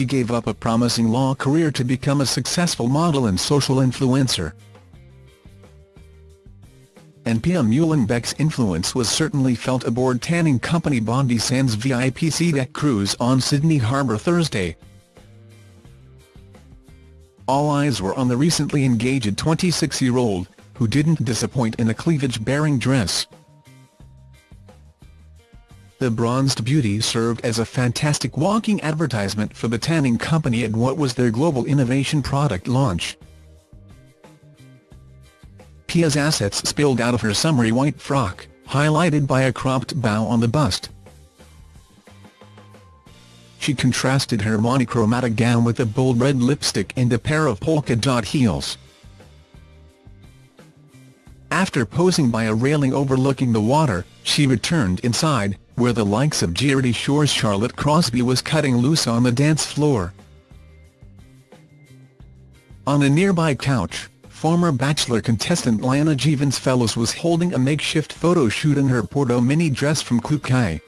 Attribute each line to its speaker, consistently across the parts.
Speaker 1: she gave up a promising law career to become a successful model and social influencer. And Pia Muehlenbeck's influence was certainly felt aboard tanning company Bondi Sands VIP sea deck cruise on Sydney Harbour Thursday. All eyes were on the recently engaged 26-year-old, who didn't disappoint in a cleavage-bearing dress. The bronzed beauty served as a fantastic walking advertisement for the tanning company at what was their global innovation product launch. Pia's assets spilled out of her summery white frock, highlighted by a cropped bow on the bust. She contrasted her monochromatic gown with a bold red lipstick and a pair of polka dot heels. After posing by a railing overlooking the water, she returned inside, where the likes of Geordie Shore's Charlotte Crosby was cutting loose on the dance floor. On a nearby couch, former Bachelor contestant Liana Jevons Fellows was holding a makeshift photo shoot in her Porto mini dress from Kookaï.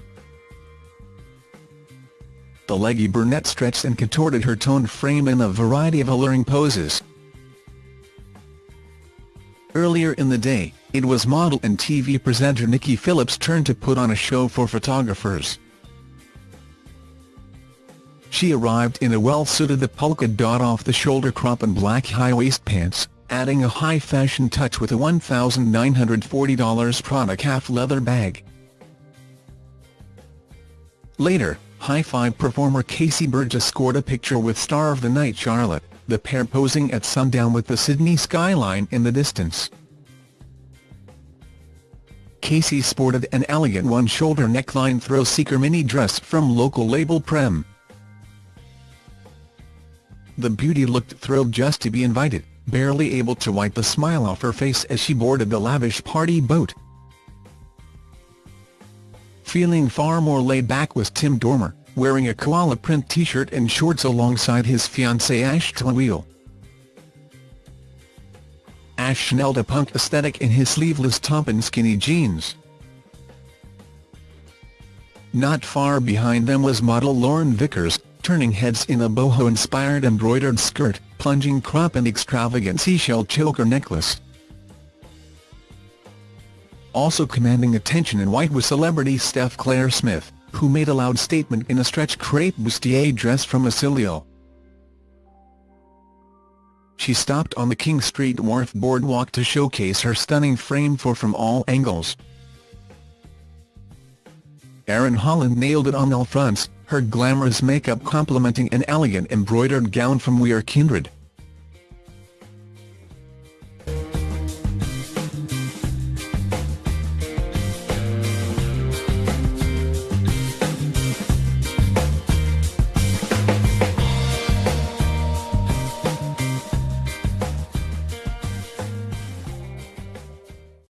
Speaker 1: The leggy brunette stretched and contorted her toned frame in a variety of alluring poses. Earlier in the day, it was model and TV presenter Nikki Phillips' turn to put on a show for photographers. She arrived in a well-suited the polka dot off-the-shoulder crop and black high-waist pants, adding a high-fashion touch with a $1,940 Prada calf leather bag. Later, Hi-5 performer Casey Burgess scored a picture with star of the night Charlotte, the pair posing at sundown with the Sydney skyline in the distance. Casey sported an elegant one-shoulder neckline thrill-seeker mini dress from local label Prem. The beauty looked thrilled just to be invited, barely able to wipe the smile off her face as she boarded the lavish party boat. Feeling far more laid back was Tim Dormer, wearing a koala print t-shirt and shorts alongside his fiancée Ash Tlawiel. Ash nailed a punk aesthetic in his sleeveless top and skinny jeans. Not far behind them was model Lauren Vickers, turning heads in a boho-inspired embroidered skirt, plunging crop and extravagant seashell choker necklace. Also commanding attention in white was celebrity Steph Claire Smith, who made a loud statement in a stretch crepe bustier dress from Asilio. She stopped on the King Street Wharf boardwalk to showcase her stunning frame for From All Angles. Erin Holland nailed it on all fronts, her glamorous makeup complementing an elegant embroidered gown from We Are Kindred.